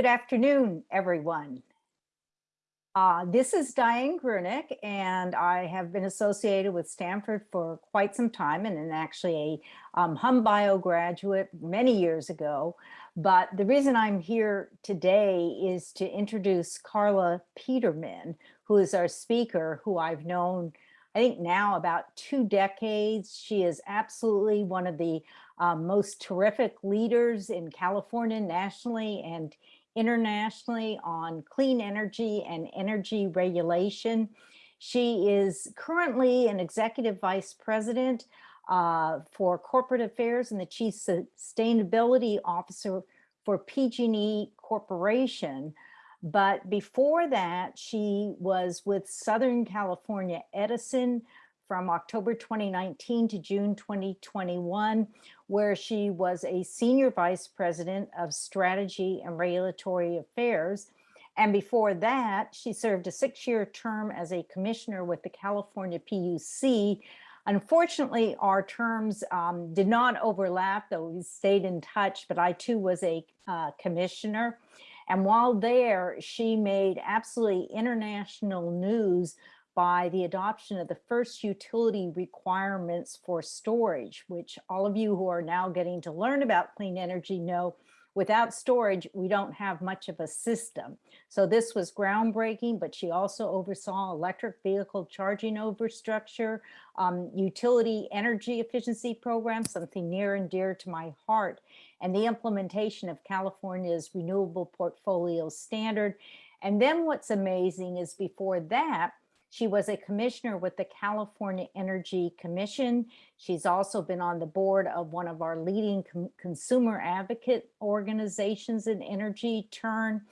Good afternoon, everyone. Uh, this is Dian Grueneich, and I have been associated with Stanford for quite some time and am actually a um, Hum Bio graduate many years ago. But the reason I'm here today is to introduce Carla Peterman, who is our speaker, who I've known, I think now about two decades. She is absolutely one of the um, most terrific leaders in California nationally and internationally on clean energy and energy regulation. She is currently an executive vice president uh, for corporate affairs and the chief sustainability officer for PG&E Corporation. But before that, she was with Southern California Edison, from October 2019 to June 2021, where she was a senior vice president of strategy and regulatory affairs. And before that, she served a six-year term as a commissioner with the California PUC. Unfortunately, our terms um, did not overlap, though we stayed in touch, but I too was a uh, commissioner. And while there, she made absolutely international news by the adoption of the first utility requirements for storage, which all of you who are now getting to learn about clean energy know without storage, we don't have much of a system. So this was groundbreaking, but she also oversaw electric vehicle charging infrastructure, um, utility energy efficiency programs, something near and dear to my heart, and the implementation of California's renewable portfolio standard. And then what's amazing is before that, she was a commissioner with the California Energy Commission. She's also been on the board of one of our leading consumer advocate organizations in energy, TURN,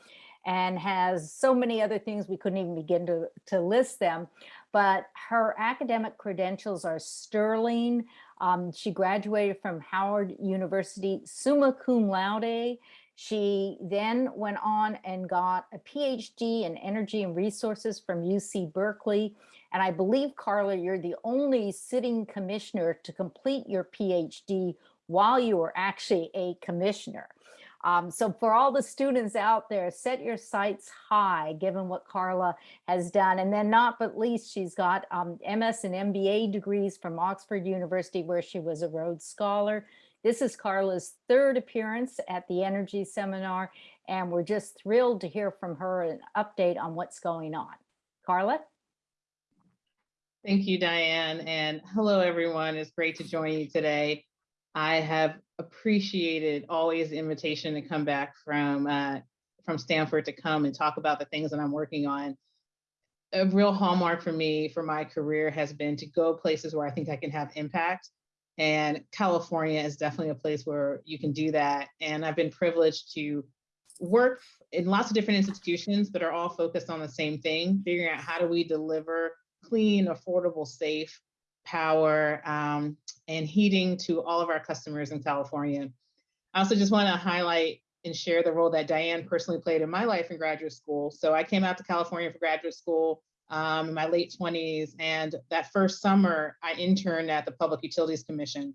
and has so many other things we couldn't even begin to, to list them. But her academic credentials are sterling. Um, she graduated from Howard University summa cum laude. She then went on and got a PhD in energy and resources from UC Berkeley. And I believe, Carla, you're the only sitting commissioner to complete your PhD while you were actually a commissioner. Um, so for all the students out there, set your sights high, given what Carla has done. And then not but least, she's got um, MS and MBA degrees from Oxford University, where she was a Rhodes Scholar. This is Carla's third appearance at the Energy Seminar, and we're just thrilled to hear from her an update on what's going on. Carla? Thank you, Dian, and hello, everyone. It's great to join you today. I have appreciated always the invitation to come back from uh, from Stanford to come and talk about the things that I'm working on. A real hallmark for me for my career has been to go places where I think I can have impact and California is definitely a place where you can do that. And I've been privileged to work in lots of different institutions that are all focused on the same thing, figuring out how do we deliver clean, affordable, safe power um, and heating to all of our customers in California. I also just want to highlight and share the role that Dian personally played in my life in graduate school. So I came out to California for graduate school um, in my late 20s. And that first summer, I interned at the Public Utilities Commission.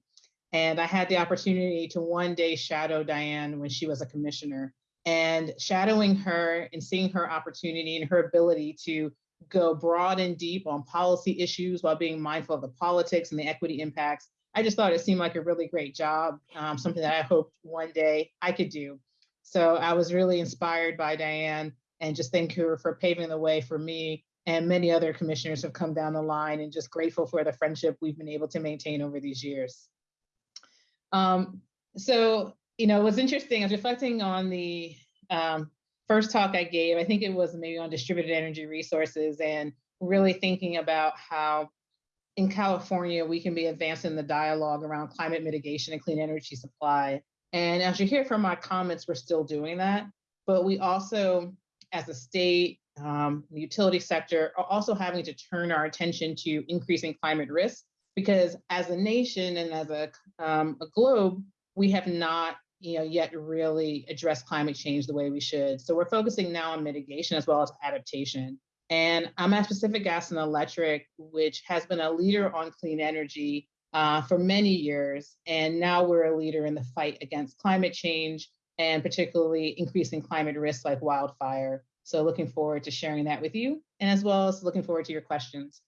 And I had the opportunity to one day shadow Dian when she was a commissioner. And shadowing her and seeing her opportunity and her ability to go broad and deep on policy issues while being mindful of the politics and the equity impacts, I just thought it seemed like a really great job, um, something that I hoped one day I could do. So I was really inspired by Dian and just thank her for paving the way for me and many other commissioners have come down the line and just grateful for the friendship we've been able to maintain over these years. Um, so, you know, what's interesting, I was reflecting on the um, first talk I gave, I think it was maybe on distributed energy resources and really thinking about how in California, we can be advancing the dialogue around climate mitigation and clean energy supply. And as you hear from my comments, we're still doing that, but we also, as a state, um, the utility sector are also having to turn our attention to increasing climate risk because as a nation and as a, um, a globe, we have not you know, yet really addressed climate change the way we should. So we're focusing now on mitigation as well as adaptation. And I'm at Pacific Gas and Electric, which has been a leader on clean energy uh, for many years. And now we're a leader in the fight against climate change and particularly increasing climate risks like wildfire. So looking forward to sharing that with you and as well as looking forward to your questions.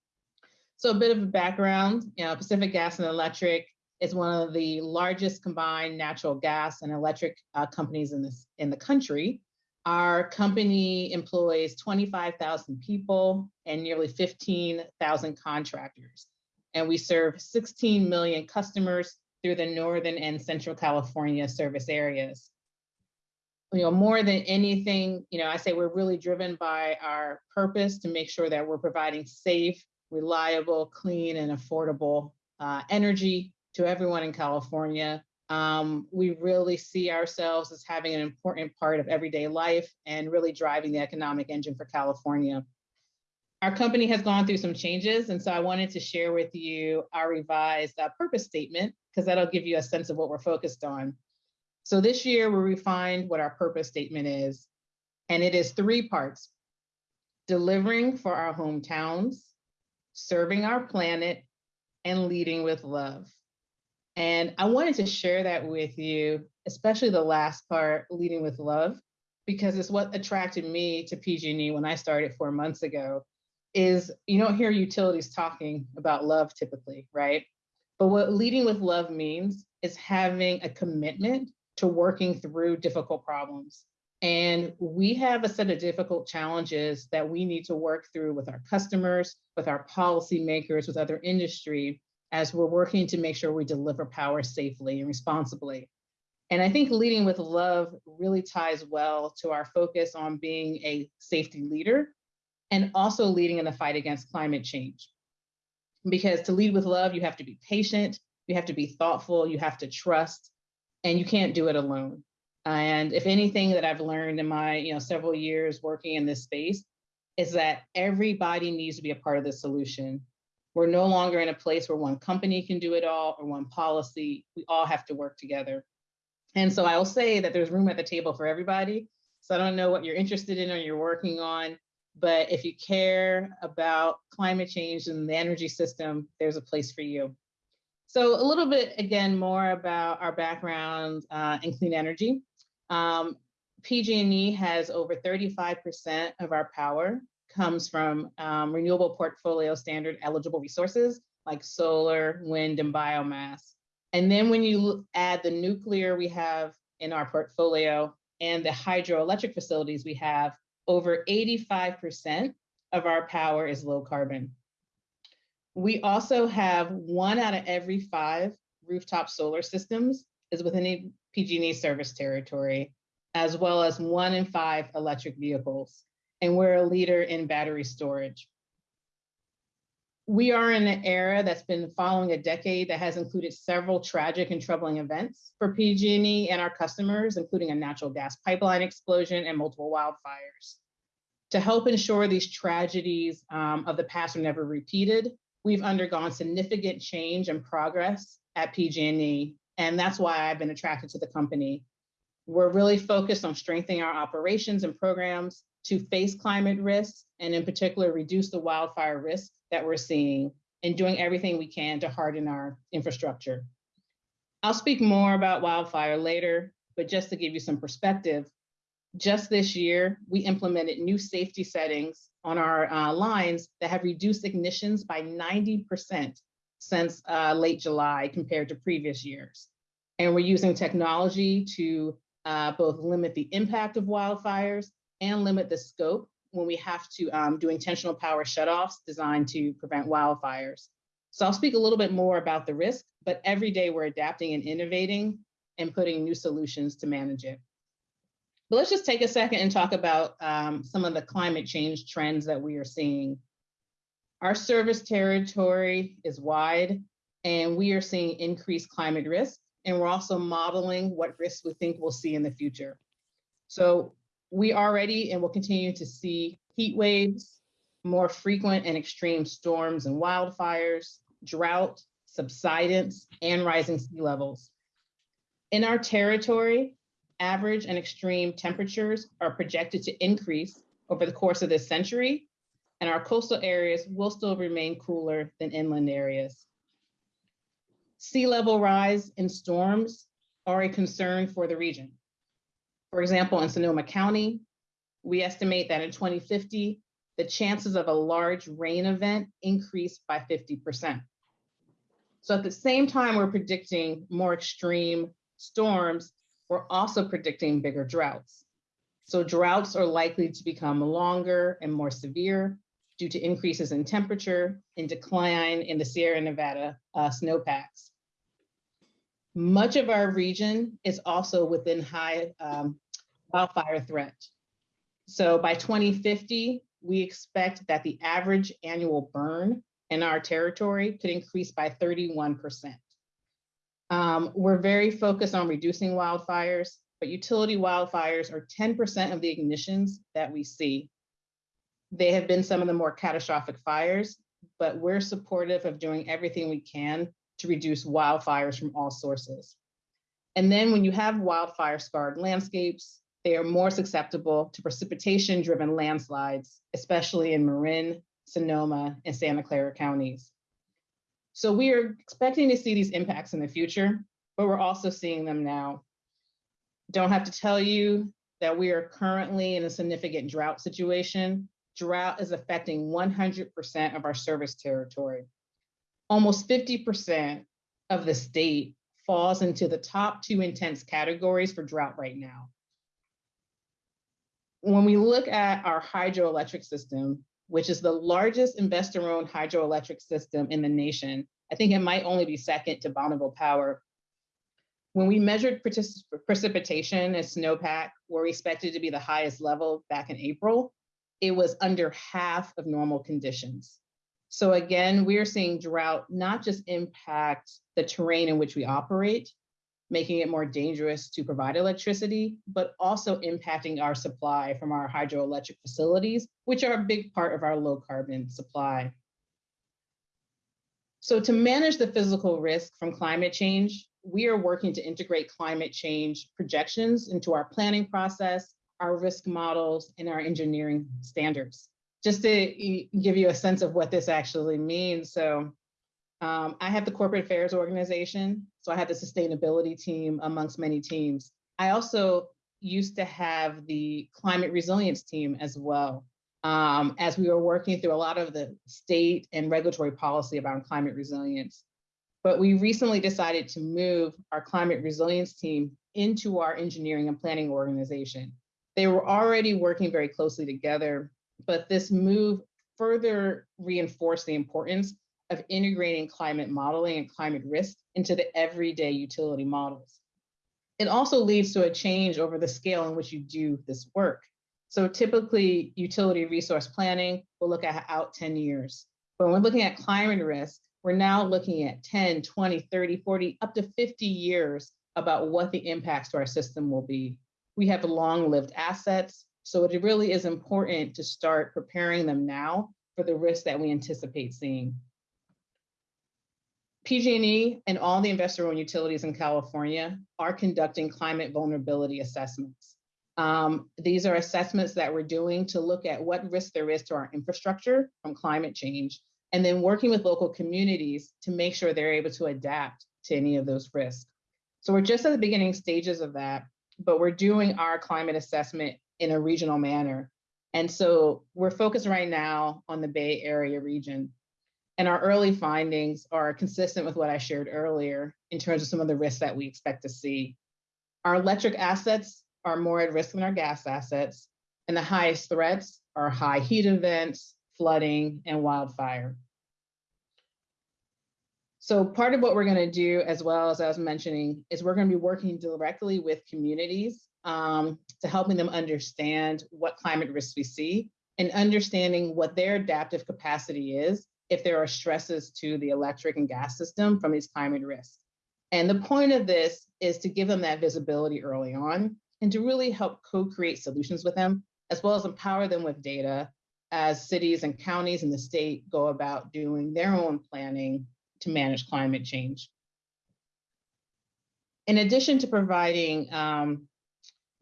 So a bit of a background, you know, Pacific Gas and Electric is one of the largest combined natural gas and electric uh, companies in this in the country. Our company employs 25,000 people and nearly 15,000 contractors. And we serve 16 million customers through the Northern and Central California service areas. You know, more than anything, you know, I say we're really driven by our purpose to make sure that we're providing safe, reliable, clean, and affordable uh, energy to everyone in California. Um, we really see ourselves as having an important part of everyday life and really driving the economic engine for California. Our company has gone through some changes, and so I wanted to share with you our revised uh, purpose statement because that'll give you a sense of what we're focused on. So this year we refined what our purpose statement is, and it is three parts. Delivering for our hometowns, serving our planet, and leading with love. And I wanted to share that with you, especially the last part, leading with love, because it's what attracted me to PG&E when I started four months ago, is you don't hear utilities talking about love typically, right? But what leading with love means is having a commitment to working through difficult problems. And we have a set of difficult challenges that we need to work through with our customers, with our policymakers, with other industry, as we're working to make sure we deliver power safely and responsibly. And I think leading with love really ties well to our focus on being a safety leader and also leading in the fight against climate change. Because to lead with love, you have to be patient, you have to be thoughtful, you have to trust, and you can't do it alone. And if anything that I've learned in my you know, several years working in this space is that everybody needs to be a part of the solution. We're no longer in a place where one company can do it all or one policy. We all have to work together. And so I will say that there's room at the table for everybody. So I don't know what you're interested in or you're working on, but if you care about climate change and the energy system, there's a place for you. So a little bit, again, more about our background uh, in clean energy. Um, PG&E has over 35% of our power comes from um, renewable portfolio standard eligible resources like solar, wind, and biomass. And then when you add the nuclear we have in our portfolio and the hydroelectric facilities we have, over 85% of our power is low carbon. We also have one out of every five rooftop solar systems is within a PG&E service territory, as well as one in five electric vehicles. And we're a leader in battery storage. We are in an era that's been following a decade that has included several tragic and troubling events for PG&E and our customers, including a natural gas pipeline explosion and multiple wildfires. To help ensure these tragedies um, of the past are never repeated, we've undergone significant change and progress at PG&E, and that's why I've been attracted to the company. We're really focused on strengthening our operations and programs to face climate risks, and in particular, reduce the wildfire risk that we're seeing, and doing everything we can to harden our infrastructure. I'll speak more about wildfire later, but just to give you some perspective, just this year, we implemented new safety settings on our uh, lines that have reduced ignitions by 90% since uh, late July compared to previous years. And we're using technology to uh, both limit the impact of wildfires and limit the scope when we have to um, do intentional power shutoffs designed to prevent wildfires. So I'll speak a little bit more about the risk, but every day we're adapting and innovating and putting new solutions to manage it. But let's just take a second and talk about um, some of the climate change trends that we are seeing. Our service territory is wide and we are seeing increased climate risk and we're also modeling what risks we think we'll see in the future. So we already and will continue to see heat waves, more frequent and extreme storms and wildfires, drought, subsidence, and rising sea levels. In our territory, average and extreme temperatures are projected to increase over the course of this century, and our coastal areas will still remain cooler than inland areas. Sea level rise and storms are a concern for the region. For example, in Sonoma County, we estimate that in 2050, the chances of a large rain event increased by 50%. So at the same time, we're predicting more extreme storms, we're also predicting bigger droughts. So droughts are likely to become longer and more severe due to increases in temperature and decline in the Sierra Nevada uh, snowpacks. Much of our region is also within high um, wildfire threat. So by 2050, we expect that the average annual burn in our territory could increase by 31%. Um, we're very focused on reducing wildfires, but utility wildfires are 10% of the ignitions that we see. They have been some of the more catastrophic fires, but we're supportive of doing everything we can to reduce wildfires from all sources. And then when you have wildfire scarred landscapes, they are more susceptible to precipitation driven landslides, especially in Marin, Sonoma, and Santa Clara counties. So we are expecting to see these impacts in the future, but we're also seeing them now. Don't have to tell you that we are currently in a significant drought situation. Drought is affecting 100% of our service territory. Almost 50% of the state falls into the top two intense categories for drought right now. When we look at our hydroelectric system, which is the largest investor-owned hydroelectric system in the nation. I think it might only be second to Bonneville Power. When we measured precipitation and snowpack, where we expected to be the highest level back in April, it was under half of normal conditions. So again, we are seeing drought not just impact the terrain in which we operate, making it more dangerous to provide electricity, but also impacting our supply from our hydroelectric facilities, which are a big part of our low carbon supply. So to manage the physical risk from climate change, we are working to integrate climate change projections into our planning process, our risk models, and our engineering standards. Just to give you a sense of what this actually means. So um, I have the corporate affairs organization, so I had the sustainability team amongst many teams. I also used to have the climate resilience team as well, um, as we were working through a lot of the state and regulatory policy about climate resilience. But we recently decided to move our climate resilience team into our engineering and planning organization. They were already working very closely together, but this move further reinforced the importance of integrating climate modeling and climate risk into the everyday utility models. It also leads to a change over the scale in which you do this work. So typically utility resource planning will look at out 10 years. But when we're looking at climate risk, we're now looking at 10, 20, 30, 40, up to 50 years about what the impacts to our system will be. We have long lived assets, so it really is important to start preparing them now for the risks that we anticipate seeing. PG&E and all the investor-owned utilities in California are conducting climate vulnerability assessments. Um, these are assessments that we're doing to look at what risk there is to our infrastructure from climate change, and then working with local communities to make sure they're able to adapt to any of those risks. So we're just at the beginning stages of that, but we're doing our climate assessment in a regional manner. And so we're focused right now on the Bay Area region. And our early findings are consistent with what I shared earlier in terms of some of the risks that we expect to see. Our electric assets are more at risk than our gas assets, and the highest threats are high heat events, flooding, and wildfire. So part of what we're going to do, as well as I was mentioning, is we're going to be working directly with communities um, to helping them understand what climate risks we see and understanding what their adaptive capacity is if there are stresses to the electric and gas system from these climate risks. And the point of this is to give them that visibility early on and to really help co-create solutions with them, as well as empower them with data as cities and counties in the state go about doing their own planning to manage climate change. In addition to providing um,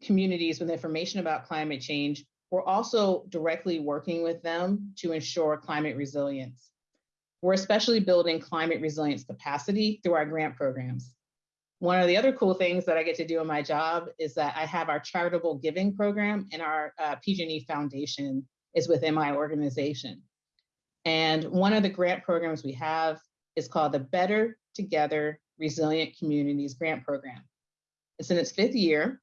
communities with information about climate change, we're also directly working with them to ensure climate resilience. We're especially building climate resilience capacity through our grant programs. One of the other cool things that I get to do in my job is that I have our charitable giving program and our uh, PG&E Foundation is within my organization. And one of the grant programs we have is called the Better Together Resilient Communities Grant Program. It's in its fifth year,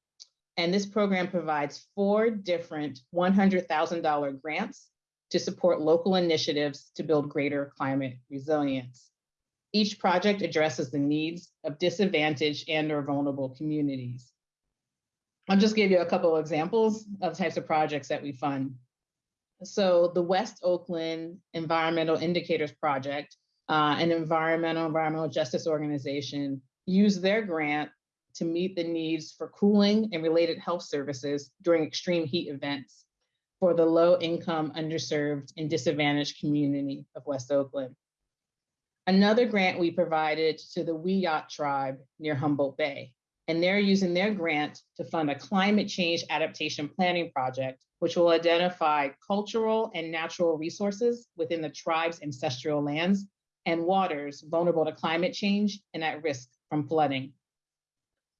and this program provides four different $100,000 grants to support local initiatives to build greater climate resilience. Each project addresses the needs of disadvantaged and or vulnerable communities. I'll just give you a couple of examples of types of projects that we fund. So the West Oakland Environmental Indicators Project, uh, an environmental environmental justice organization, used their grant to meet the needs for cooling and related health services during extreme heat events for the low income, underserved, and disadvantaged community of West Oakland. Another grant we provided to the Wiyot tribe near Humboldt Bay, and they're using their grant to fund a climate change adaptation planning project, which will identify cultural and natural resources within the tribe's ancestral lands and waters vulnerable to climate change and at risk from flooding.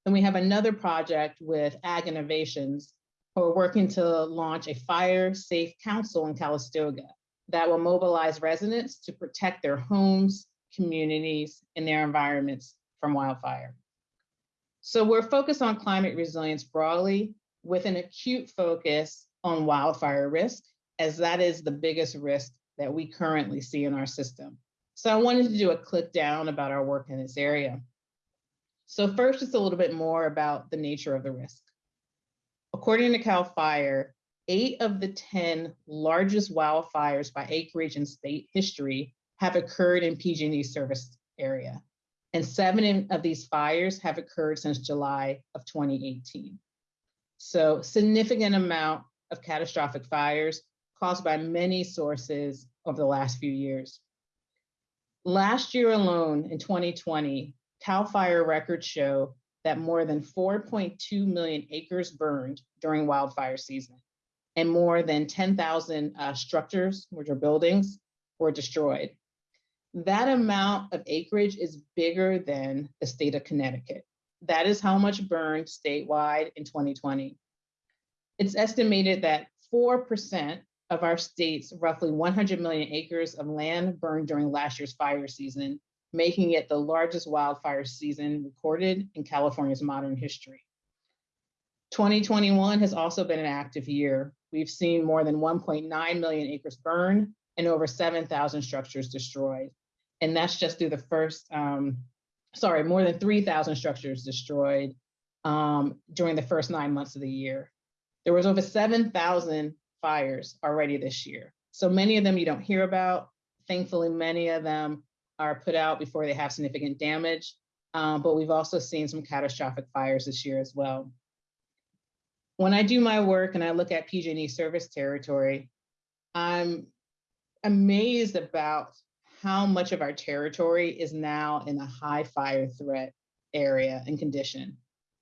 Then we have another project with Ag Innovations who are working to launch a fire safe council in Calistoga that will mobilize residents to protect their homes, communities, and their environments from wildfire. So we're focused on climate resilience broadly with an acute focus on wildfire risk, as that is the biggest risk that we currently see in our system. So I wanted to do a click down about our work in this area. So first, just a little bit more about the nature of the risk. According to CAL FIRE, eight of the 10 largest wildfires by acreage in state history have occurred in PG&E service area. And seven of these fires have occurred since July of 2018. So significant amount of catastrophic fires caused by many sources over the last few years. Last year alone, in 2020, CAL FIRE records show that more than 4.2 million acres burned during wildfire season, and more than 10,000 uh, structures, which are buildings, were destroyed. That amount of acreage is bigger than the state of Connecticut. That is how much burned statewide in 2020. It's estimated that 4% of our state's roughly 100 million acres of land burned during last year's fire season, making it the largest wildfire season recorded in California's modern history. 2021 has also been an active year. We've seen more than 1.9 million acres burn and over 7,000 structures destroyed. And that's just through the first, um, sorry, more than 3,000 structures destroyed um, during the first nine months of the year. There was over 7,000 fires already this year. So many of them you don't hear about. Thankfully, many of them are put out before they have significant damage. Um, but we've also seen some catastrophic fires this year as well. When I do my work and I look at PG&E service territory, I'm amazed about how much of our territory is now in a high fire threat area and condition.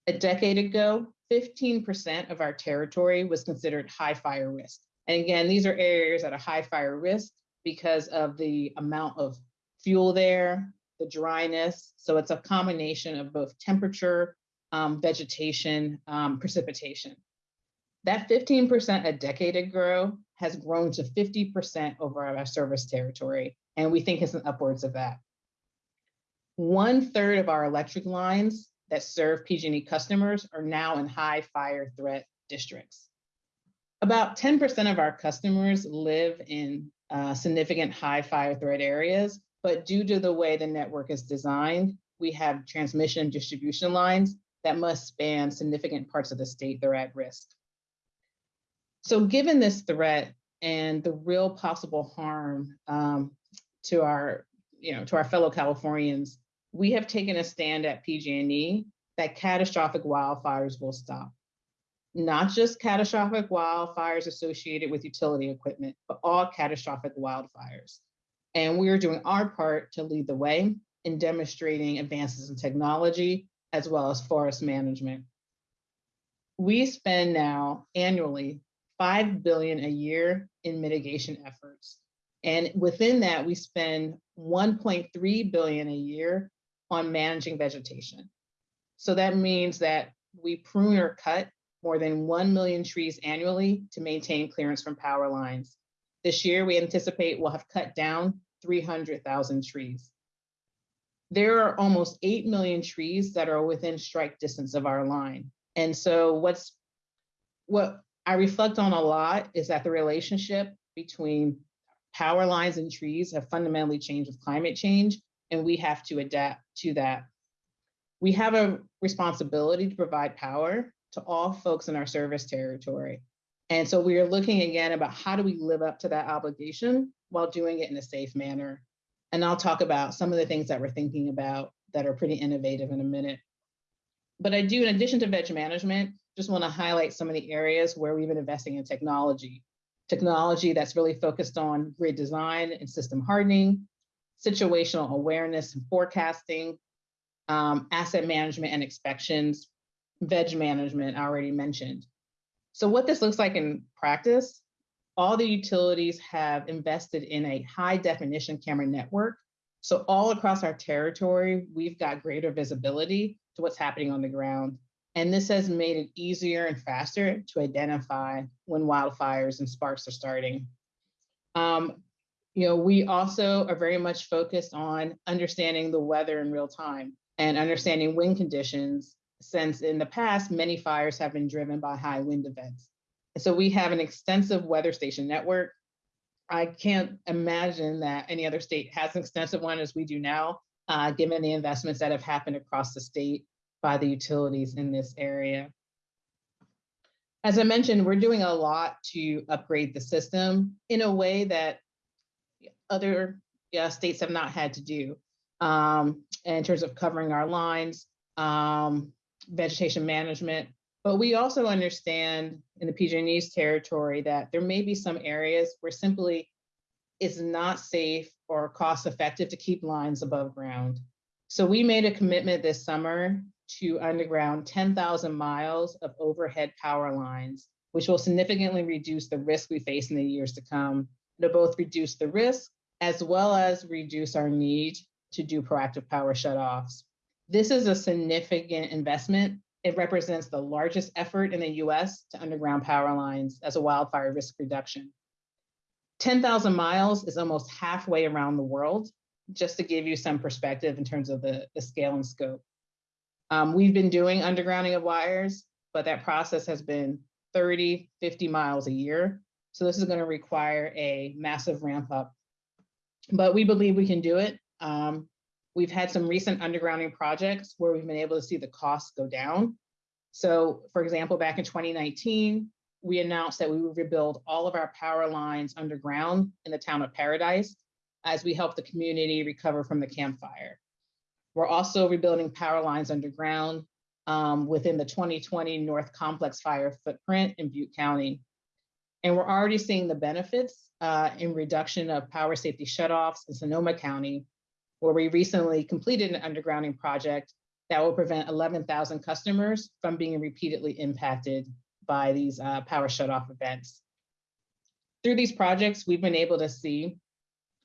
A decade ago, 15% of our territory was considered high fire risk. And again, these are areas at a high fire risk because of the amount of fuel there, the dryness. So it's a combination of both temperature, um, vegetation, um, precipitation. That 15% a decade ago has grown to 50% over our service territory, and we think it's an upwards of that. One third of our electric lines that serve PG&E customers are now in high fire threat districts. About 10% of our customers live in uh, significant high fire threat areas, but due to the way the network is designed, we have transmission and distribution lines that must span significant parts of the state that are at risk. So given this threat and the real possible harm um, to our, you know, to our fellow Californians, we have taken a stand at PG&E that catastrophic wildfires will stop. Not just catastrophic wildfires associated with utility equipment, but all catastrophic wildfires. And we are doing our part to lead the way in demonstrating advances in technology as well as forest management. We spend now annually 5 billion a year in mitigation efforts. And within that, we spend 1.3 billion a year on managing vegetation. So that means that we prune or cut more than 1 million trees annually to maintain clearance from power lines. This year, we anticipate we'll have cut down 300,000 trees. There are almost 8 million trees that are within strike distance of our line. And so what's what I reflect on a lot is that the relationship between power lines and trees have fundamentally changed with climate change, and we have to adapt to that. We have a responsibility to provide power to all folks in our service territory. And so we are looking again about how do we live up to that obligation while doing it in a safe manner. And I'll talk about some of the things that we're thinking about that are pretty innovative in a minute. But I do, in addition to veg management, just want to highlight some of the areas where we've been investing in technology. Technology that's really focused on grid design and system hardening, situational awareness and forecasting, um, asset management and inspections, veg management I already mentioned. So what this looks like in practice, all the utilities have invested in a high definition camera network. So all across our territory, we've got greater visibility to what's happening on the ground. And this has made it easier and faster to identify when wildfires and sparks are starting. Um, you know, we also are very much focused on understanding the weather in real time and understanding wind conditions since in the past, many fires have been driven by high wind events. So we have an extensive weather station network. I can't imagine that any other state has an extensive one as we do now, uh, given the investments that have happened across the state by the utilities in this area. As I mentioned, we're doing a lot to upgrade the system in a way that other yeah, states have not had to do um, in terms of covering our lines, um, vegetation management, but we also understand in the PG&E's territory that there may be some areas where simply it's not safe or cost effective to keep lines above ground. So we made a commitment this summer to underground 10,000 miles of overhead power lines, which will significantly reduce the risk we face in the years to come. To both reduce the risk as well as reduce our need to do proactive power shutoffs. This is a significant investment. It represents the largest effort in the US to underground power lines as a wildfire risk reduction. 10,000 miles is almost halfway around the world, just to give you some perspective in terms of the, the scale and scope. Um, we've been doing undergrounding of wires, but that process has been 30, 50 miles a year. So this is gonna require a massive ramp up. But we believe we can do it. Um, We've had some recent undergrounding projects where we've been able to see the costs go down. So for example, back in 2019, we announced that we would rebuild all of our power lines underground in the town of Paradise as we help the community recover from the Camp Fire. We're also rebuilding power lines underground um, within the 2020 North Complex Fire footprint in Butte County. And we're already seeing the benefits uh, in reduction of power safety shutoffs in Sonoma County where we recently completed an undergrounding project that will prevent 11,000 customers from being repeatedly impacted by these uh, power shutoff events. Through these projects, we've been able to see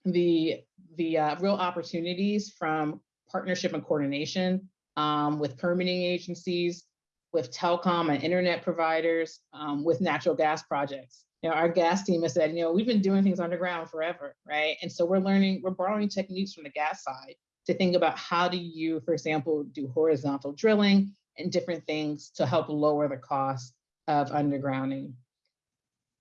the, the uh, real opportunities from partnership and coordination um, with permitting agencies, with telecom and internet providers, um, with natural gas projects you know, our gas team has said, you know, we've been doing things underground forever, right? And so we're learning, we're borrowing techniques from the gas side to think about how do you, for example, do horizontal drilling and different things to help lower the cost of undergrounding.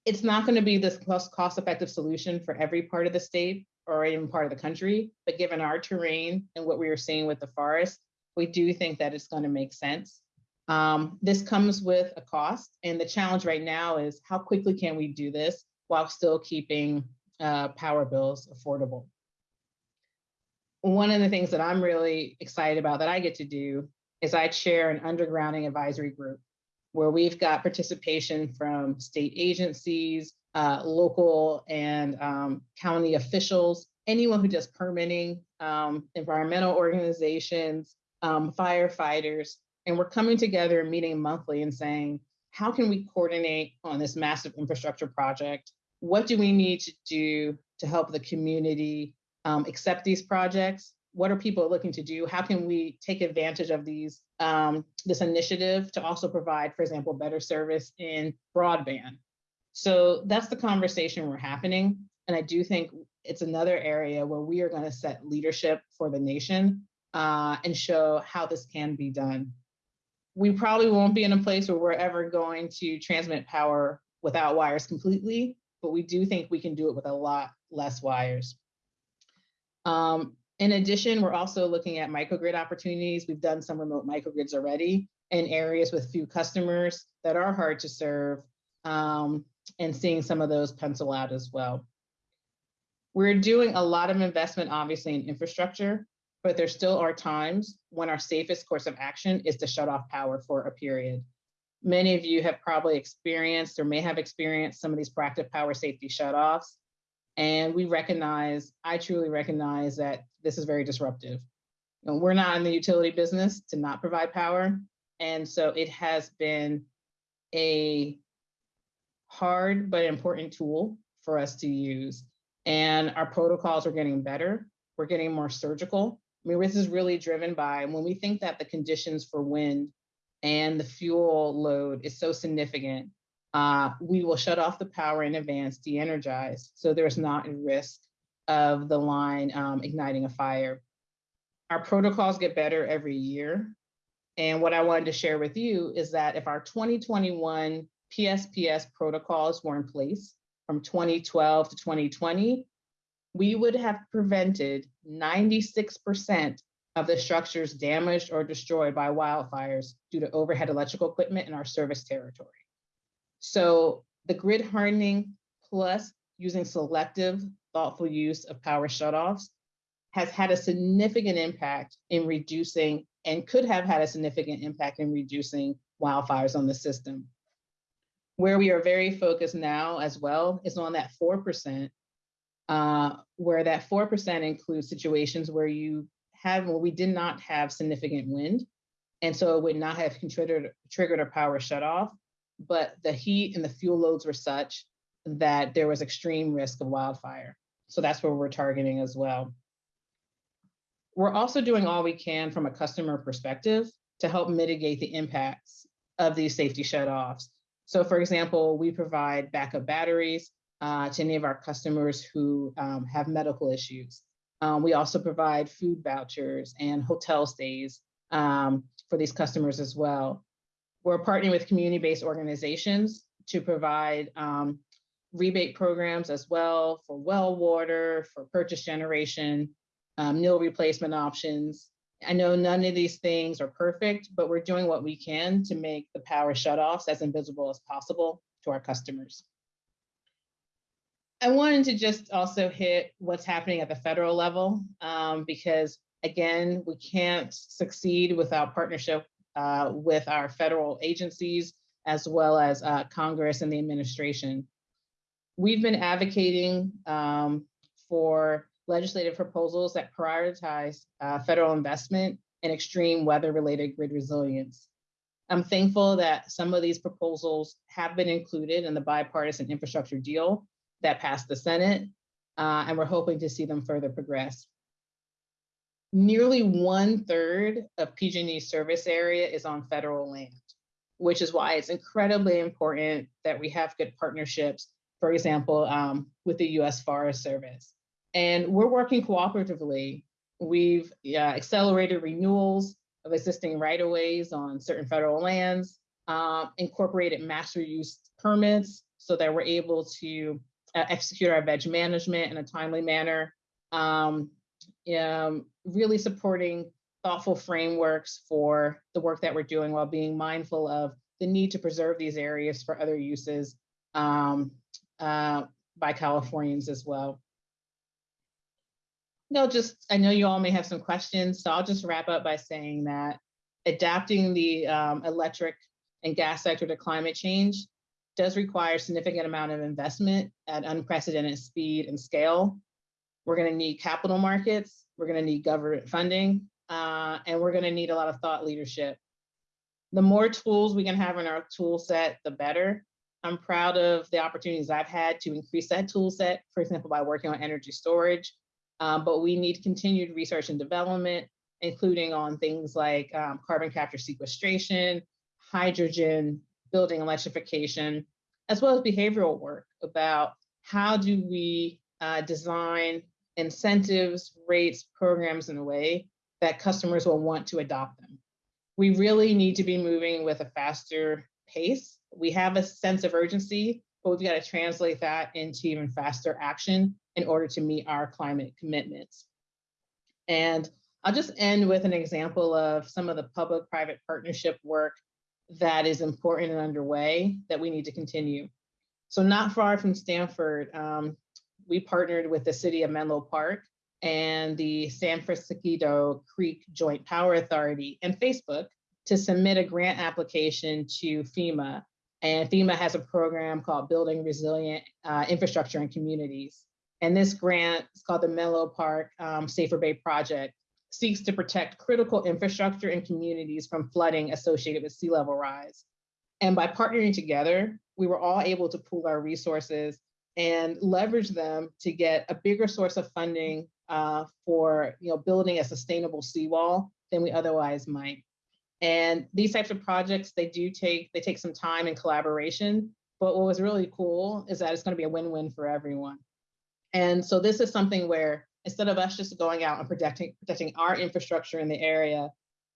It's not going to be this cost effective solution for every part of the state or even part of the country, but given our terrain and what we are seeing with the forest, we do think that it's going to make sense. Um, this comes with a cost, and the challenge right now is how quickly can we do this while still keeping uh, power bills affordable? One of the things that I'm really excited about that I get to do is I chair an undergrounding advisory group where we've got participation from state agencies, uh, local and um, county officials, anyone who does permitting, um, environmental organizations, um, firefighters, and we're coming together and meeting monthly and saying, how can we coordinate on this massive infrastructure project? What do we need to do to help the community um, accept these projects? what are people looking to do? How can we take advantage of these um, this initiative to also provide, for example, better service in broadband? So that's the conversation we're happening. And I do think it's another area where we are going to set leadership for the nation uh, and show how this can be done. We probably won't be in a place where we're ever going to transmit power without wires completely, but we do think we can do it with a lot less wires. Um, in addition, we're also looking at microgrid opportunities. We've done some remote microgrids already in areas with few customers that are hard to serve um, and seeing some of those pencil out as well. We're doing a lot of investment, obviously, in infrastructure, but there still are times when our safest course of action is to shut off power for a period. Many of you have probably experienced or may have experienced some of these proactive power safety shutoffs. And we recognize, I truly recognize that this is very disruptive. Know, we're not in the utility business to not provide power. And so it has been a hard but important tool for us to use. And our protocols are getting better. We're getting more surgical. I mean, this is really driven by when we think that the conditions for wind and the fuel load is so significant, uh, we will shut off the power in advance, de-energize, so there's not a risk of the line um, igniting a fire. Our protocols get better every year. And what I wanted to share with you is that if our 2021 PSPS protocols were in place from 2012 to 2020, we would have prevented 96% of the structures damaged or destroyed by wildfires due to overhead electrical equipment in our service territory. So the grid hardening plus using selective, thoughtful use of power shutoffs has had a significant impact in reducing and could have had a significant impact in reducing wildfires on the system. Where we are very focused now as well is on that 4%, uh, where that 4% includes situations where you have, well, we did not have significant wind. And so it would not have triggered, triggered a power shutoff, but the heat and the fuel loads were such that there was extreme risk of wildfire. So that's where we're targeting as well. We're also doing all we can from a customer perspective to help mitigate the impacts of these safety shutoffs. So for example, we provide backup batteries uh, to any of our customers who um, have medical issues. Um, we also provide food vouchers and hotel stays um, for these customers as well. We're partnering with community-based organizations to provide um, rebate programs as well for well water, for purchase generation, um, meal replacement options. I know none of these things are perfect, but we're doing what we can to make the power shutoffs as invisible as possible to our customers. I wanted to just also hit what's happening at the federal level, um, because again, we can't succeed without partnership uh, with our federal agencies, as well as uh, Congress and the administration. We've been advocating um, for legislative proposals that prioritize uh, federal investment in extreme weather-related grid resilience. I'm thankful that some of these proposals have been included in the bipartisan infrastructure deal that passed the Senate, uh, and we're hoping to see them further progress. Nearly one third of PG&E's service area is on federal land, which is why it's incredibly important that we have good partnerships, for example, um, with the US Forest Service. And we're working cooperatively. We've uh, accelerated renewals of existing right-of-ways on certain federal lands, um, incorporated master use permits so that we're able to uh, execute our veg management in a timely manner, um, um, really supporting thoughtful frameworks for the work that we're doing while being mindful of the need to preserve these areas for other uses um, uh, by Californians as well. No, just, I know you all may have some questions, so I'll just wrap up by saying that adapting the um, electric and gas sector to climate change does require a significant amount of investment at unprecedented speed and scale. We're going to need capital markets, we're going to need government funding, uh, and we're going to need a lot of thought leadership. The more tools we can have in our tool set, the better. I'm proud of the opportunities I've had to increase that tool set, for example, by working on energy storage. Um, but we need continued research and development, including on things like um, carbon capture sequestration, hydrogen, building electrification, as well as behavioral work about how do we uh, design incentives, rates, programs in a way that customers will want to adopt them. We really need to be moving with a faster pace. We have a sense of urgency, but we've got to translate that into even faster action in order to meet our climate commitments. And I'll just end with an example of some of the public-private partnership work that is important and underway that we need to continue. So not far from Stanford, um, we partnered with the city of Menlo Park and the San Francisquito Creek Joint Power Authority and Facebook to submit a grant application to FEMA. And FEMA has a program called Building Resilient uh, Infrastructure in Communities. And this grant is called the Menlo Park um, Safer Bay Project, seeks to protect critical infrastructure and communities from flooding associated with sea level rise. And by partnering together, we were all able to pool our resources and leverage them to get a bigger source of funding uh, for you know, building a sustainable seawall than we otherwise might. And these types of projects, they do take, they take some time and collaboration, but what was really cool is that it's gonna be a win-win for everyone. And so this is something where instead of us just going out and protecting, protecting our infrastructure in the area,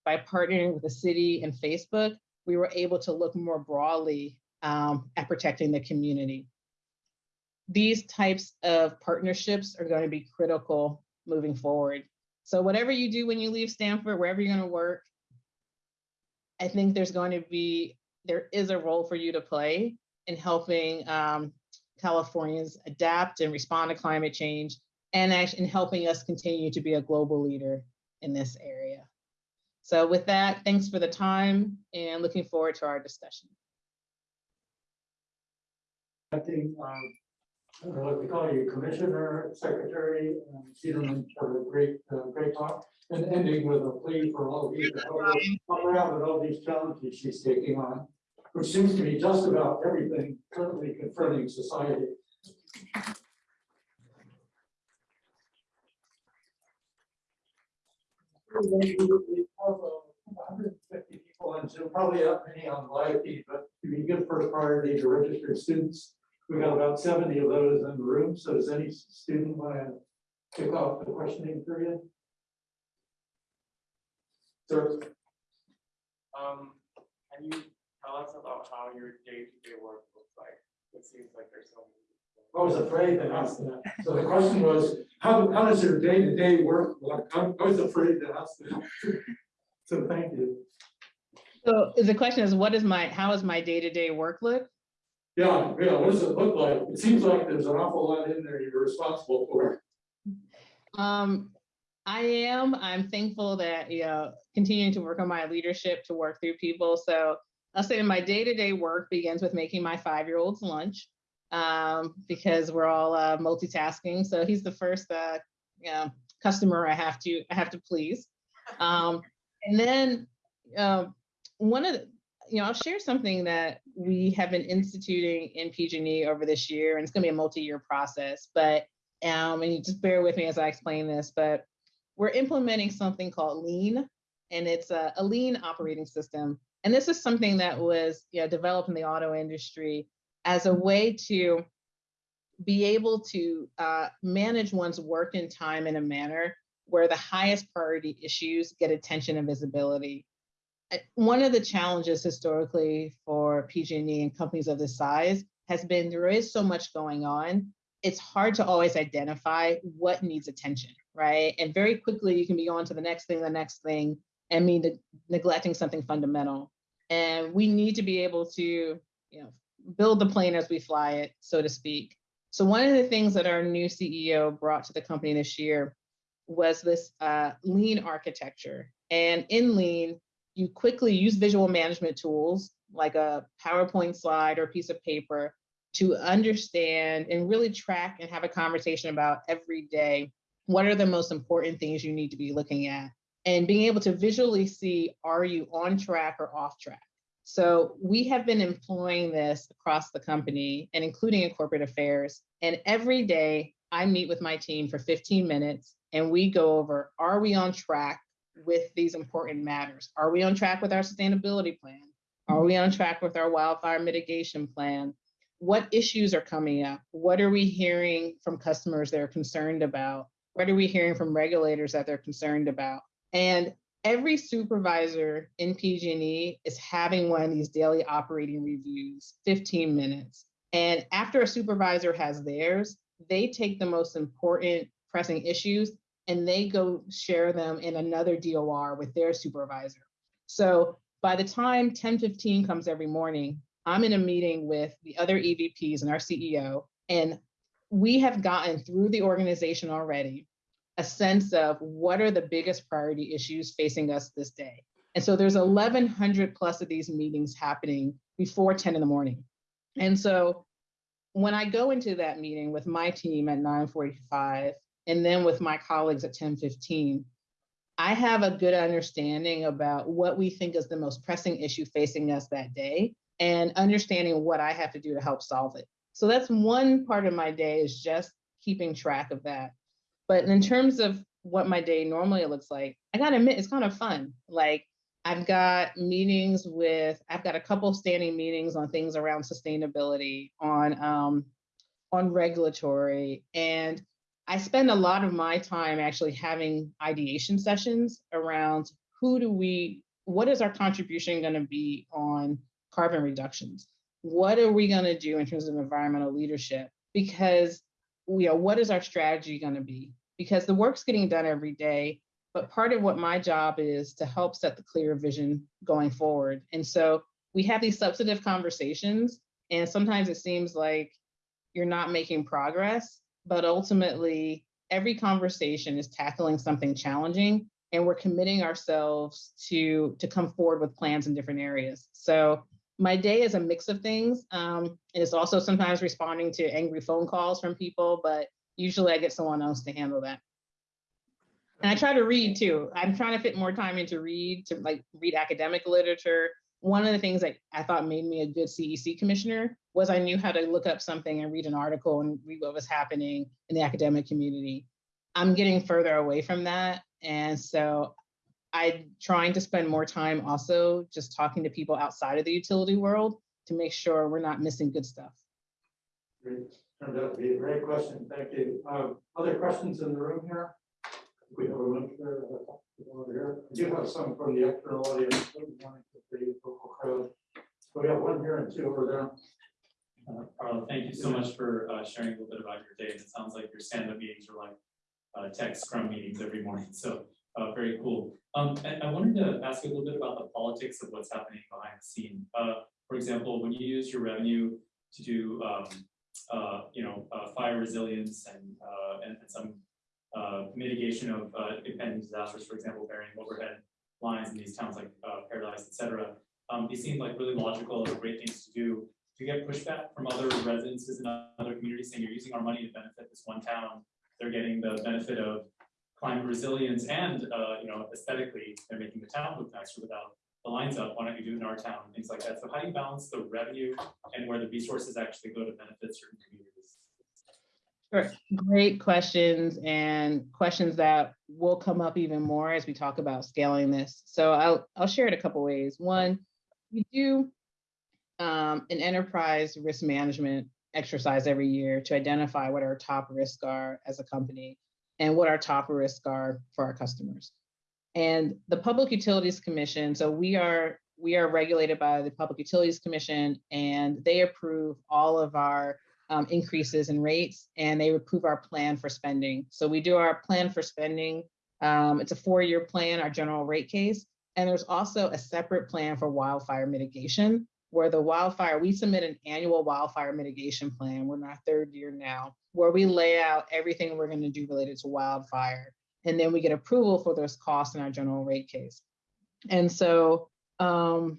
by partnering with the city and Facebook, we were able to look more broadly um, at protecting the community. These types of partnerships are going to be critical moving forward. So whatever you do when you leave Stanford, wherever you're going to work, I think there's going to be, there is a role for you to play in helping um, Californians adapt and respond to climate change and in helping us continue to be a global leader in this area. So with that, thanks for the time and looking forward to our discussion. um, I don't know what to call you, commissioner, secretary, um, Peterman for a great, uh, great talk. And ending with a plea for all of you to help out with all these challenges she's taking on, which seems to be just about everything currently confronting society. We have uh, 150 people on Zoom, probably up many on live feed, but we give first priority to registered students. We got about seventy of those in the room, so does any student want to kick off the questioning period? Sir, Um, can you tell us about how your day-to-day work looks like? It seems like there's so many. I was afraid to ask that. So the question was, how, how does your day-to-day work? look? I I was afraid to ask that. So thank you. So the question is, what is my, how is my day-to-day work look? Yeah, yeah, what does it look like? It seems like there's an awful lot in there you're responsible for. Um, I am, I'm thankful that, you know, continuing to work on my leadership to work through people. So I'll say my day-to-day work begins with making my five-year-old's lunch um, because we're all uh, multitasking. So he's the first, uh, you know, customer I have to, I have to please. Um, and then uh, one of the, you know, I'll share something that we have been instituting in PG&E over this year, and it's going to be a multi-year process. But um, and you just bear with me as I explain this, but we're implementing something called Lean, and it's a, a Lean operating system. And this is something that was you know, developed in the auto industry as a way to be able to uh, manage one's work and time in a manner where the highest priority issues get attention and visibility. One of the challenges historically for PG&E and companies of this size has been there is so much going on. It's hard to always identify what needs attention, right? And very quickly you can be on to the next thing, the next thing, and me neg- neglecting something fundamental. And we need to be able to, you know, build the plane as we fly it, so to speak. So one of the things that our new CEO brought to the company this year was this uh, lean architecture. And in lean, you quickly use visual management tools like a PowerPoint slide or a piece of paper to understand and really track and have a conversation about every day what are the most important things you need to be looking at and being able to visually see are you on track or off track. So we have been employing this across the company and including in corporate affairs. And every day I meet with my team for 15 minutes and we go over, are we on track with these important matters? Are we on track with our sustainability plan? Are we on track with our wildfire mitigation plan? What issues are coming up? What are we hearing from customers they're concerned about? What are we hearing from regulators that they're concerned about? And every supervisor in PG&E is having one of these daily operating reviews, 15 minutes. And after a supervisor has theirs, they take the most important pressing issues and they go share them in another DOR with their supervisor. So by the time 1015 comes every morning, I'm in a meeting with the other EVPs and our CEO, and we have gotten through the organization already a sense of what are the biggest priority issues facing us this day. And so there's 1100 plus of these meetings happening before 10 in the morning. And so when I go into that meeting with my team at 945 and then with my colleagues at 1015, I have a good understanding about what we think is the most pressing issue facing us that day and understanding what I have to do to help solve it. So that's one part of my day is just keeping track of that. But in terms of what my day normally looks like, I gotta admit, it's kind of fun. Like I've got meetings with, I've got a couple standing meetings on things around sustainability, on um, on regulatory, and I spend a lot of my time actually having ideation sessions around who do we, what is our contribution going to be on carbon reductions? What are we going to do in terms of environmental leadership? Because we are, what is our strategy going to be? Because the work's getting done every day, but part of what my job is to help set the clear vision going forward. And so we have these substantive conversations, and sometimes it seems like you're not making progress, but ultimately every conversation is tackling something challenging and we're committing ourselves to to come forward with plans in different areas so my day is a mix of things um, and it's also sometimes responding to angry phone calls from people but usually i get someone else to handle that and i try to read too i'm trying to fit more time into read to like read academic literature one of the things that I thought made me a good CEC commissioner was I knew how to look up something and read an article and read what was happening in the academic community. I'm getting further away from that. And so I'm trying to spend more time also just talking to people outside of the utility world to make sure we're not missing good stuff. Great. Turned out to be a great question. Thank you. Um, Other questions in the room here? We have a link here. uh, over here. I do have some from the external audience. we local We have one here and two over there. Uh, Carla, thank you so much for uh, sharing a little bit about your day. And it sounds like your stand-up meetings are like uh, tech scrum meetings every morning, so uh, very cool. Um, I wanted to ask you a little bit about the politics of what's happening behind the scene. Uh, For example, when you use your revenue to do, um, uh, you know, uh, fire resilience and, uh, and and some uh, mitigation of uh, impending disasters, for example, burying overhead lines in these towns like Paradise, et cetera. Um, these seem like really logical and great things to do. Do you get pushback from other residences in other communities saying you're using our money to benefit this one town? They're getting the benefit of climate resilience and, you know, aesthetically, they're making the town look nicer without the lines up. Why don't you do it in our town? and Things like that. So how do you balance the revenue and where the resources actually go to benefit certain communities? Sure. Great questions and questions that will come up even more as we talk about scaling this. So I'll, I'll share it a couple ways. One, we do um, an enterprise risk management exercise every year to identify what our top risks are as a company and what our top risks are for our customers. And the Public Utilities Commission, so we are we are regulated by the Public Utilities Commission and they approve all of our um, increases in rates and they approve our plan for spending. So we do our plan for spending. Um, it's a four-year plan, our general rate case. And there's also a separate plan for wildfire mitigation where the wildfire, we submit an annual wildfire mitigation plan. We're in our third year now, where we lay out everything we're going to do related to wildfire. And then we get approval for those costs in our general rate case. And so um,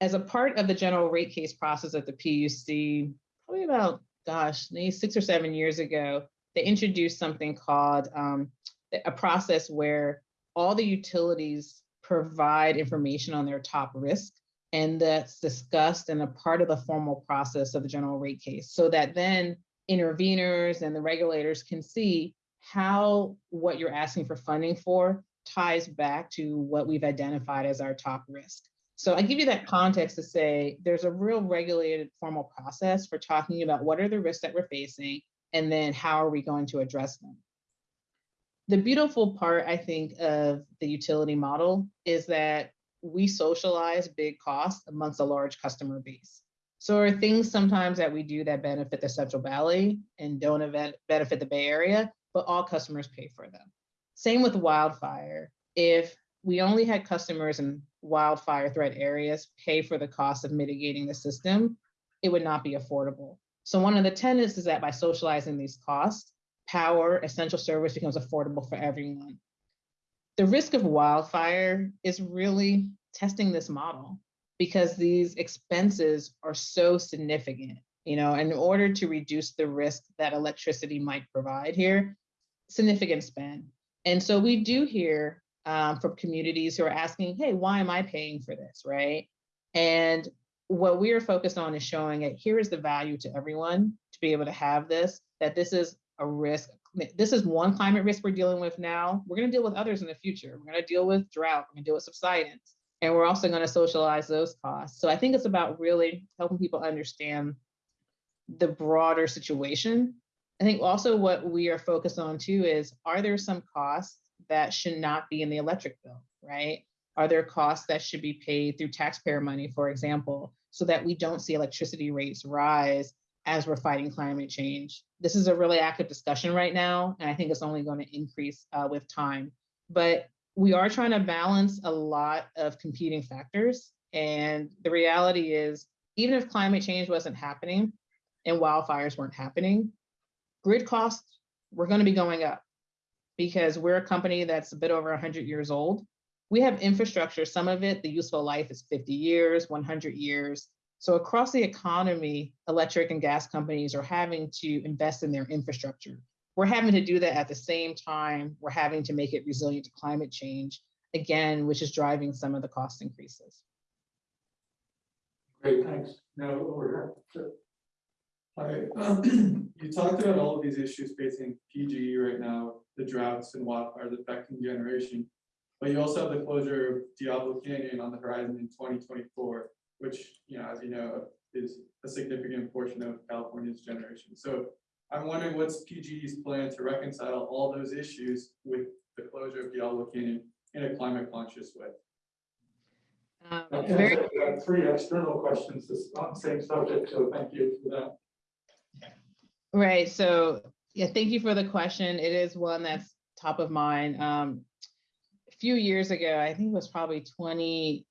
as a part of the general rate case process at the PUC, probably about, gosh, maybe six or seven years ago, they introduced something called um, a process where all the utilities provide information on their top risk and that's discussed and a part of the formal process of the general rate case so that then interveners and the regulators can see how what you're asking for funding for ties back to what we've identified as our top risk. So I give you that context to say there's a real regulated formal process for talking about what are the risks that we're facing and then how are we going to address them. The beautiful part, I think, of the utility model is that we socialize big costs amongst a large customer base. So are things sometimes that we do that benefit the Central Valley and don't benefit the Bay Area, but all customers pay for them. Same with wildfire. If we only had customers in wildfire threat areas pay for the cost of mitigating the system, it would not be affordable. So one of the tenets is that by socializing these costs, power, essential service becomes affordable for everyone. The risk of wildfire is really testing this model because these expenses are so significant. You know, in order to reduce the risk that electricity might provide here, significant spend. And so we do hear um, from communities who are asking, hey, why am I paying for this, right? And what we are focused on is showing it here is the value to everyone to be able to have this, that this is a risk. This is one climate risk we're dealing with now. We're going to deal with others in the future. We're going to deal with drought, we're going to deal with subsidence, and we're also going to socialize those costs. So I think it's about really helping people understand the broader situation. I think also what we are focused on too is are there some costs that should not be in the electric bill, right? Are there costs that should be paid through taxpayer money, for example, so that we don't see electricity rates rise as we're fighting climate change? This is a really active discussion right now, and I think it's only going to increase uh, with time. But we are trying to balance a lot of competing factors. And the reality is, even if climate change wasn't happening and wildfires weren't happening, grid costs were going to be going up because we're a company that's a bit over 100 years old. We have infrastructure, some of it, the useful life is 50 years, 100 years. So across the economy, electric and gas companies are having to invest in their infrastructure. We're having to do that at the same time, we're having to make it resilient to climate change, again, which is driving some of the cost increases. Great, thanks. Now, over here. Hi, um, you talked about all of these issues facing PGE right now, the droughts and wildfires affecting generation. But you also have the closure of Diablo Canyon on the horizon in twenty twenty-four, which, you know, as you know, is a significant portion of California's generation. So I'm wondering what's PGE's plan to reconcile all those issues with the closure of Diablo Canyon in a climate conscious way? Um, very so we have Three external questions this- on the same subject, so thank you for that. Right. So, yeah, thank you for the question. It is one that's top of mind. Um, a few years ago, I think it was probably 20,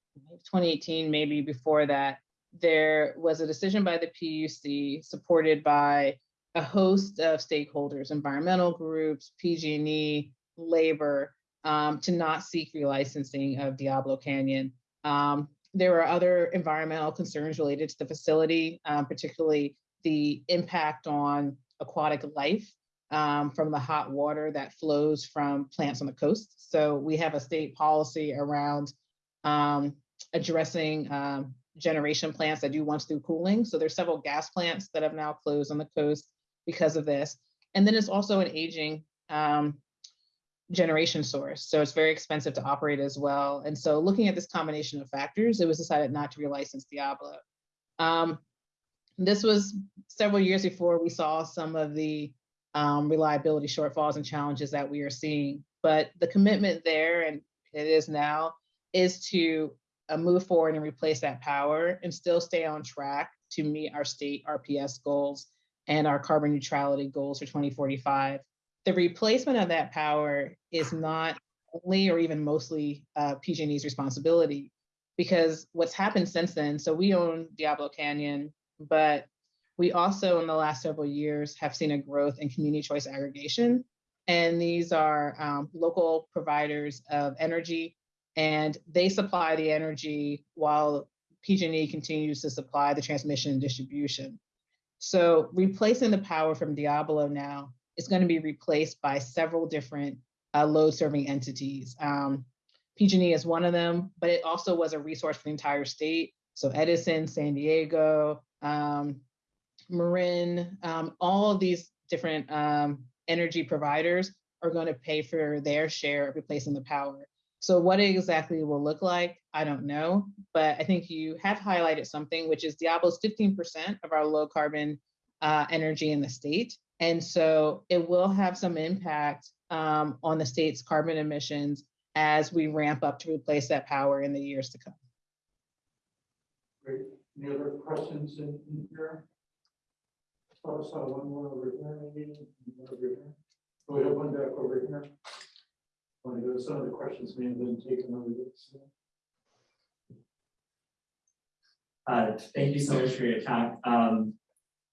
2018, maybe before that, there was a decision by the PUC supported by a host of stakeholders, environmental groups, PG&E, labor, um, to not seek relicensing of Diablo Canyon. Um, there were other environmental concerns related to the facility, um, particularly the impact on aquatic life um, from the hot water that flows from plants on the coast. So we have a state policy around um, addressing um, generation plants that do once through cooling. So there's several gas plants that have now closed on the coast because of this. And then it's also an aging um, generation source. So it's very expensive to operate as well. And so looking at this combination of factors, it was decided not to relicense Diablo. Um, this was several years before we saw some of the um, reliability shortfalls and challenges that we are seeing. But the commitment there, and it is now, is to uh, move forward and replace that power and still stay on track to meet our state RPS goals and our carbon neutrality goals for 2045. The replacement of that power is not only or even mostly uh, PG&E's responsibility because what's happened since then, so we own Diablo Canyon, but we also in the last several years have seen a growth in community choice aggregation. And these are um, local providers of energy and they supply the energy while PG&E continues to supply the transmission and distribution. So replacing the power from Diablo now is going to be replaced by several different uh, load serving entities. Um, PG&E is one of them, but it also was a resource for the entire state. So Edison, San Diego, um, Marin, um, all of these different um, energy providers are going to pay for their share of replacing the power. So what it exactly will look like, I don't know, but I think you have highlighted something, which is Diablo's 15% of our low carbon uh, energy in the state. And so it will have some impact um, on the state's carbon emissions as we ramp up to replace that power in the years to come. Great. Any other questions in in here? So saw one more over here, maybe, one over here. Oh, We have one back over here. Some of the questions may have been taken over this. Uh, thank you so much for your talk. Um,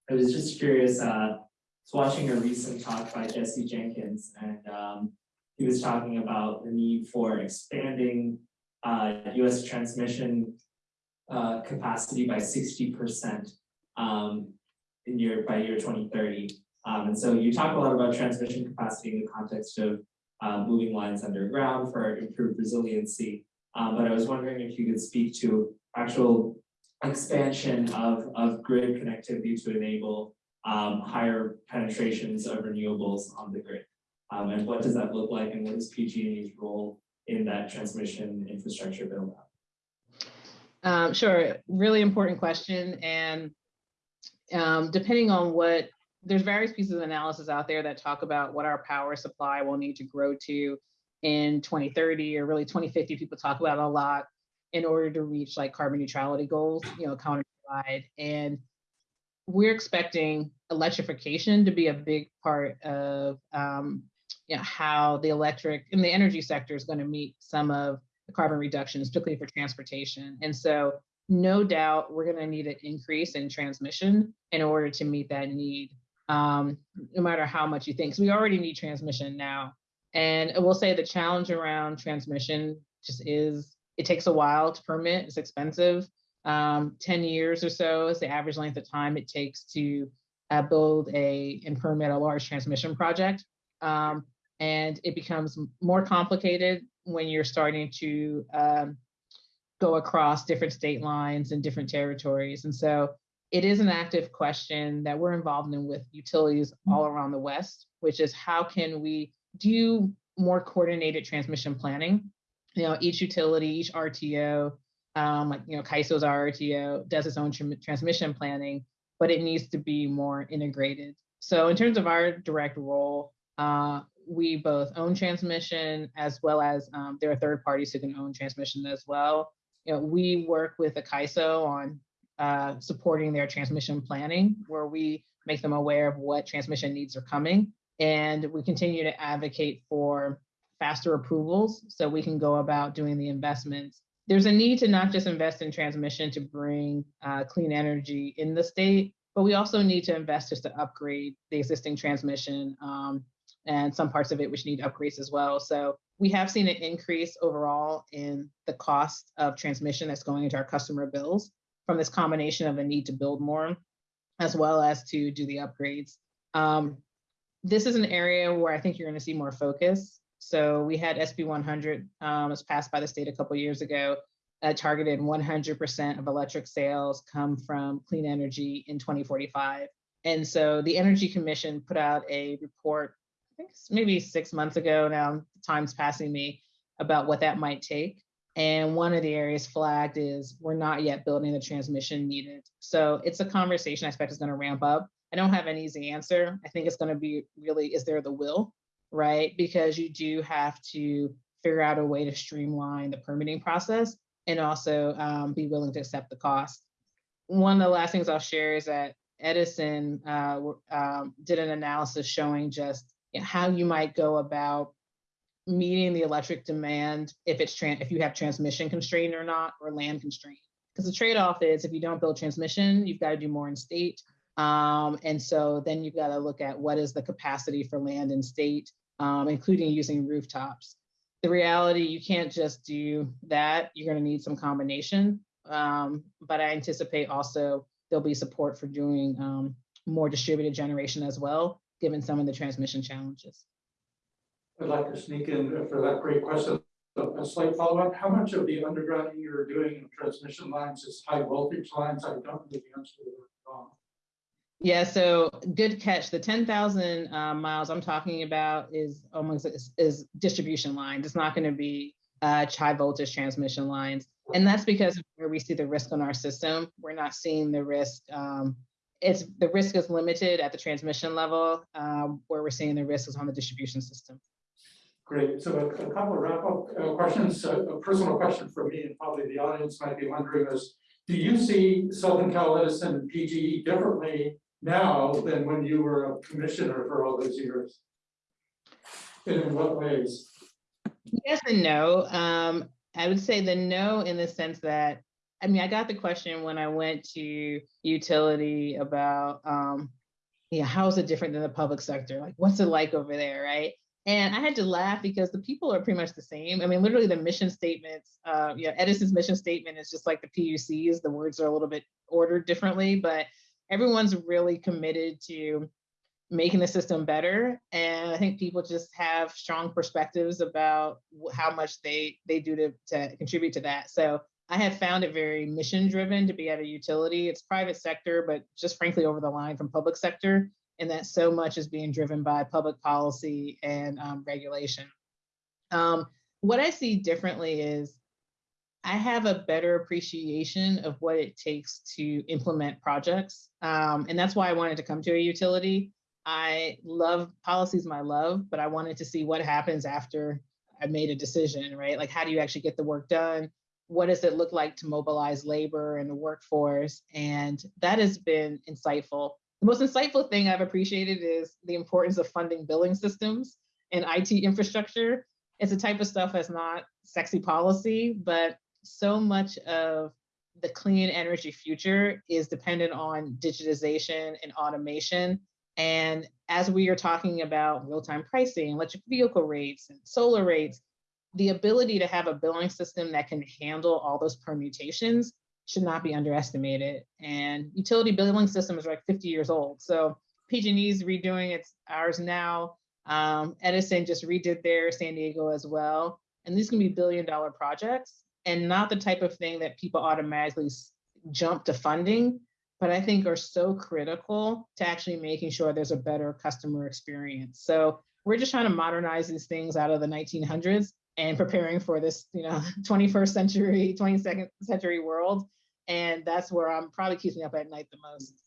I was just curious, uh, I was watching a recent talk by Jesse Jenkins and, um, he was talking about the need for expanding, uh, US transmission, uh, capacity by sixty percent, um, in year, by year twenty thirty. Um, and so you talk a lot about transmission capacity in the context of, uh, moving lines underground for improved resiliency. Um, but I was wondering if you could speak to actual expansion of, of grid connectivity to enable um, higher penetrations of renewables on the grid. Um, and what does that look like and what is PG&E's role in that transmission infrastructure build out? Um, sure, really important question. And um, depending on what, there's various pieces of analysis out there that talk about what our power supply will need to grow to in 2030 or really 2050. People talk about a lot in order to reach like carbon neutrality goals, you know, countywide. And we're expecting electrification to be a big part of um, you know, how the electric and the energy sector is going to meet some of the carbon reductions, particularly for transportation. And so no doubt we're going to need an increase in transmission in order to meet that need, um, no matter how much you think. So we already need transmission now. And I will say the challenge around transmission just is it takes a while to permit, it's expensive. Um, 10 years or so is the average length of time it takes to uh, build a and permit a large transmission project. Um, and it becomes more complicated when you're starting to um, go across different state lines and different territories. And so it is an active question that we're involved in with utilities all around the West, which is how can we do more coordinated transmission planning? You know, each utility, each RTO, um, like, you know, CAISO's RTO does its own tr transmission planning, but it needs to be more integrated. So in terms of our direct role, uh, we both own transmission as well as um, there are third parties who can own transmission as well. You know, we work with the CAISO on uh, supporting their transmission planning, where we make them aware of what transmission needs are coming. And we continue to advocate for faster approvals so we can go about doing the investments. There's a need to not just invest in transmission to bring uh, clean energy in the state, but we also need to invest just to upgrade the existing transmission um, and some parts of it which need upgrades as well. So we have seen an increase overall in the cost of transmission that's going into our customer bills from this combination of a need to build more as well as to do the upgrades. Um, this is an area where I think you're going to see more focus. So we had SB 100 um, was passed by the state a couple years ago targeted 100% of electric sales come from clean energy in 2045. And so the Energy Commission put out a report think it's maybe six months ago now, time's passing me, about what that might take. And one of the areas flagged is we're not yet building the transmission needed. So it's a conversation I expect is going to ramp up. I don't have an easy answer. I think it's going to be really, is there the will, right? Because you do have to figure out a way to streamline the permitting process and also um, be willing to accept the cost. One of the last things I'll share is that Edison uh, um, did an analysis showing just how you might go about meeting the electric demand if it's tran if you have transmission constraint or not or land constraint. Because the trade-off is if you don't build transmission you've got to do more in state. Um, and so then you've got to look at what is the capacity for land in state um, including using rooftops. The reality you can't just do that. You're going to need some combination. Um, but i anticipate also there'll be support for doing um, more distributed generation as well given some of the transmission challenges. I'd like to sneak in for that great question, a slight follow-up. How much of the undergrounding you're doing in transmission lines is high voltage lines? I don't know the answer to that. Yeah, so good catch. The ten thousand uh, miles I'm talking about is almost is, is distribution lines. It's not going to be uh, high voltage transmission lines, and that's because of where we see the risk on our system. We're not seeing the risk. Um, it's the risk is limited at the transmission level, um, where we're seeing the risk is on the distribution system. Great, so a a couple of wrap-up uh, questions, a a personal question for me, and probably the audience might be wondering is, do you see Southern Cal Edison and PGE differently now than when you were a commissioner for all those years? And in what ways? Yes and no. Um, I would say the no in the sense that, I mean, I got the question when I went to utility about, um, yeah, how is it different than the public sector? Like, what's it like over there, right? And I had to laugh because the people are pretty much the same. I mean, literally the mission statements, uh, yeah, Edison's mission statement is just like the PUCs. The words are a little bit ordered differently, but everyone's really committed to making the system better. And I think people just have strong perspectives about how much they they do to, to contribute to that. So I have found it very mission driven to be at a utility. It's private sector, but just frankly over the line from public sector, and that so much is being driven by public policy and um, regulation. Um, what I see differently is I have a better appreciation of what it takes to implement projects. Um, and that's why I wanted to come to a utility. I love policies, my love, but I wanted to see what happens after I made a decision, right? Like, how do you actually get the work done? What does it look like to mobilize labor and the workforce? And that has been insightful. The most insightful thing I've appreciated is the importance of funding billing systems and IT infrastructure. It's a type of stuff that's not sexy policy, but so much of the clean energy future is dependent on digitization and automation. And as we are talking about real-time pricing, electric vehicle rates and solar rates, the ability to have a billing system that can handle all those permutations should not be underestimated. And utility billing system is like 50 years old. So PG&E is redoing its ours now. Um, Edison just redid their San Diego as well. And these can be billion dollar projects and not the type of thing that people automatically jump to funding, but I think are so critical to actually making sure there's a better customer experience. So we're just trying to modernize these things out of the 1900s and preparing for this, you know, 21st century, 22nd century world. And that's where I'm probably keeps me up at night the most.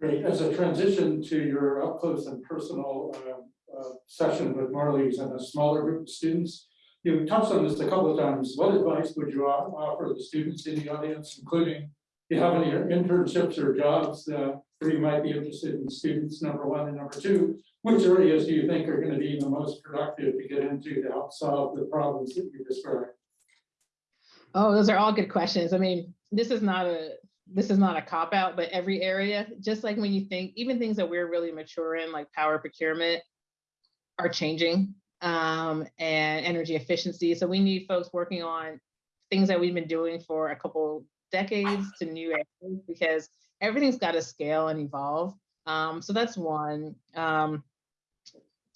Great, as a transition to your up close and personal uh, uh, session with Marlies and a smaller group of students, you touched on this a couple of times. What advice would you offer the students in the audience, including, do you have any internships or jobs uh, where you might be interested in students, number one, and number two, which areas do you think are going to be the most productive to get into to help solve the problems that you described? Oh, those are all good questions. I mean, this is not a this is not a cop out, but every area, just like when you think, even things that we're really mature in, like power procurement, are changing um, and energy efficiency. So we need folks working on things that we've been doing for a couple decades to new areas because everything's got to scale and evolve. Um, so that's one. Um,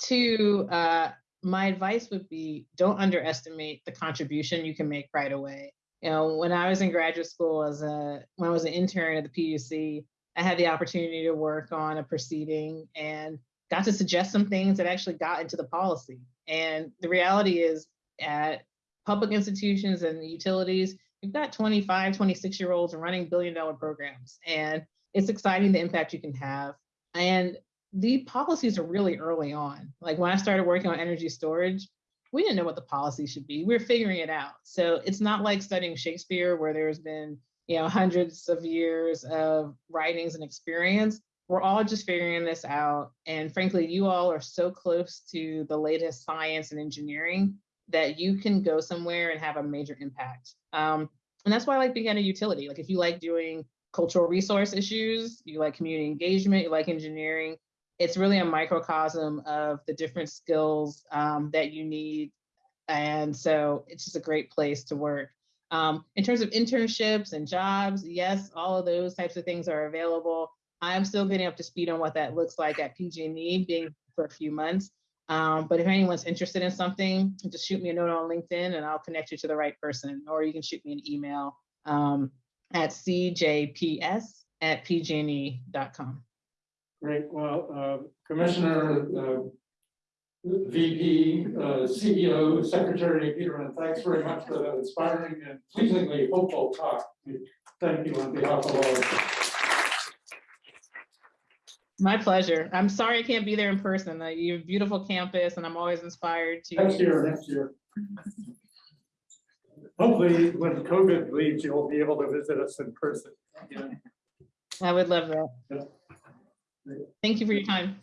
two, uh, my advice would be don't underestimate the contribution you can make right away. You know, when I was in graduate school as a when I was an intern at the PUC, I had the opportunity to work on a proceeding and got to suggest some things that actually got into the policy. And the reality is at public institutions and utilities, you've got 25, 26 year olds running billion dollar programs. And it's exciting the impact you can have. And the policies are really early on. Like when I started working on energy storage, we didn't know what the policy should be. We are figuring it out. So it's not like studying Shakespeare where there's been, you know, hundreds of years of writings and experience. We're all just figuring this out. And frankly, you all are so close to the latest science and engineering that you can go somewhere and have a major impact. Um, and that's why I like being at a utility. Like if you like doing cultural resource issues, you like community engagement, you like engineering, it's really a microcosm of the different skills um, that you need. And so it's just a great place to work. Um, in terms of internships and jobs, yes, all of those types of things are available. I'm still getting up to speed on what that looks like at PG&E, being for a few months. Um, but if anyone's interested in something, just shoot me a note on LinkedIn and I'll connect you to the right person, or you can shoot me an email um, at cjps at pgne.com. Great, well, uh, Commissioner, uh, VP, uh, CEO, Secretary Peterman, thanks very much for that inspiring and pleasingly hopeful talk. Thank you on behalf of all. of us. My pleasure. I'm sorry I can't be there in person. Uh, You have a beautiful campus and I'm always inspired to. Next year, next year. Hopefully, when COVID leaves, you'll be able to visit us in person. I would love that. Yeah. Thank you for your time.